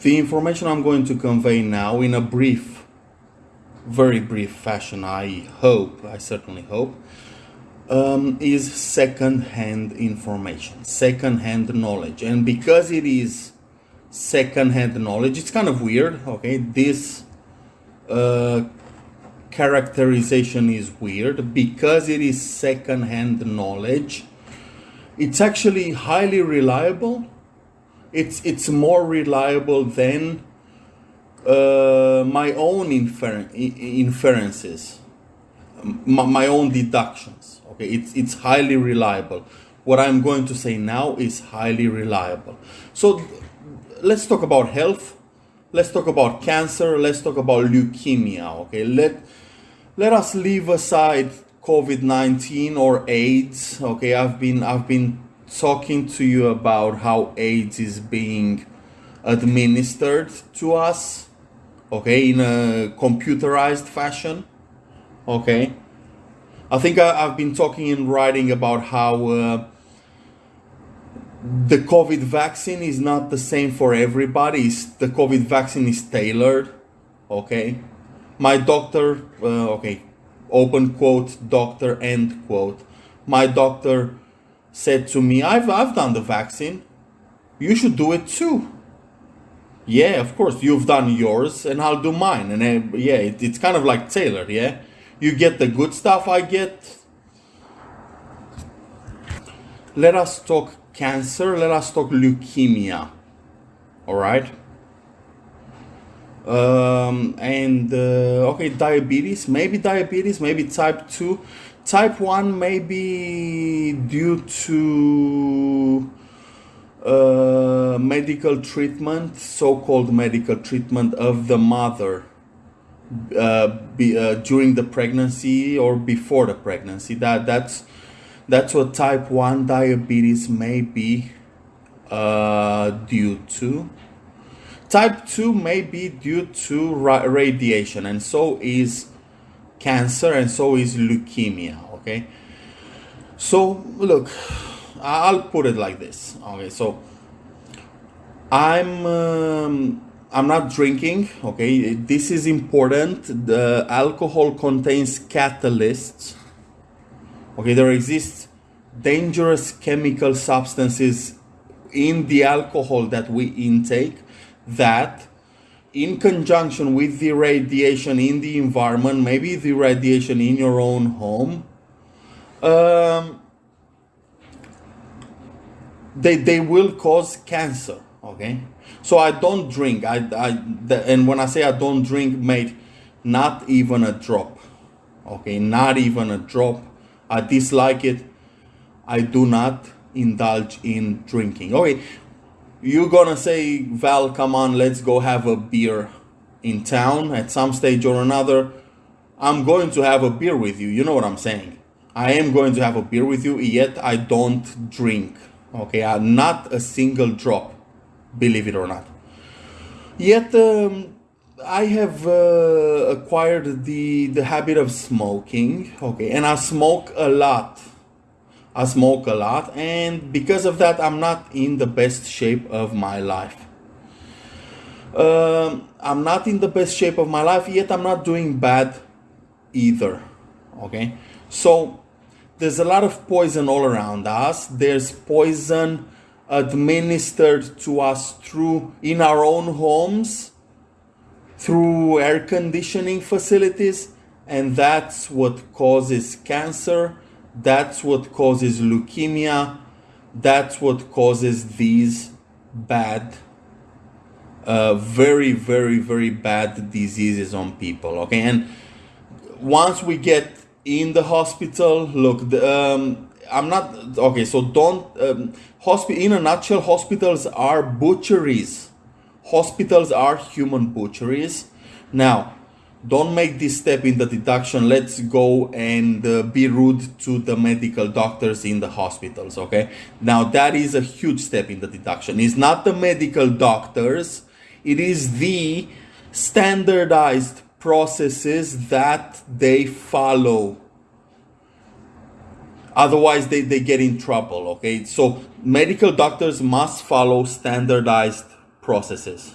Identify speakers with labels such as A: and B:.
A: The information I'm going to convey now in a brief, very brief fashion, I hope, I certainly hope, um, is second-hand information, second-hand knowledge. And because it is second-hand knowledge, it's kind of weird, okay? This uh, characterization is weird because it is second-hand knowledge. It's actually highly reliable. It's it's more reliable than uh, my own infer- inferences, my, my own deductions. Okay, it's it's highly reliable. What I'm going to say now is highly reliable. So let's talk about health. Let's talk about cancer. Let's talk about leukemia. Okay, let let us leave aside COVID-19 or AIDS. Okay, I've been I've been talking to you about how AIDS is being administered to us. Okay, in a computerized fashion. Okay, I think I, have been talking and writing about how. Uh, the COVID vaccine is not the same for everybody. It's, the COVID vaccine is tailored. Okay, my doctor, uh, okay, open quote, doctor, end quote. My doctor said to me, I've, I've done the vaccine. You should do it too. Yeah, of course, you've done yours and I'll do mine. And uh, yeah, it, it's kind of like tailored, yeah? You get the good stuff, I get. Let us talk cancer, let us talk leukemia. All right? Um, and uh, okay diabetes maybe diabetes maybe type 2 type 1 maybe due to uh, medical treatment so-called medical treatment of the mother uh, be, uh, during the pregnancy or before the pregnancy. That that's that's what type 1 diabetes may be uh, due to Type 2 may be due to ra radiation, and so is cancer, and so is leukemia. Okay, so look, I'll put it like this. Okay, so I'm um, I'm not drinking. Okay, this is important. The alcohol contains catalysts. Okay, there exists dangerous chemical substances in the alcohol that we intake that in conjunction with the radiation in the environment, maybe the radiation in your own home, um, they, they will cause cancer. Okay, so I don't drink. I, I the, and when I say I don't drink, mate, not even a drop. Okay, not even a drop. I dislike it. I do not indulge in drinking. Okay, you're gonna say, Val, come on, let's go have a beer in town at some stage or another. I'm going to have a beer with you. You know what I'm saying? I am going to have a beer with you, yet I don't drink. Okay, I'm uh, not a single drop, believe it or not. Yet um, I have uh, acquired the the habit of smoking. Okay, and I smoke a lot I smoke a lot, and because of that, I'm not in the best shape of my life. Um, I'm not in the best shape of my life, yet I'm not doing bad either. Okay, so there's a lot of poison all around us. There's poison administered to us through in our own homes, through air conditioning facilities, and that's what causes cancer that's what causes leukemia. That's what causes these bad, uh, very, very, very bad diseases on people. Okay, and once we get in the hospital, look, the, um, I'm not okay. So don't um, hospital. In a nutshell, hospitals are butcheries. Hospitals are human butcheries. Now, don't make this step in the deduction. Let's go and uh, be rude to the medical doctors in the hospitals okay? Now that is a huge step in the deduction. It's not the medical doctors. It is the standardized processes that they follow. Otherwise they, they get in trouble okay? So medical doctors must follow standardized processes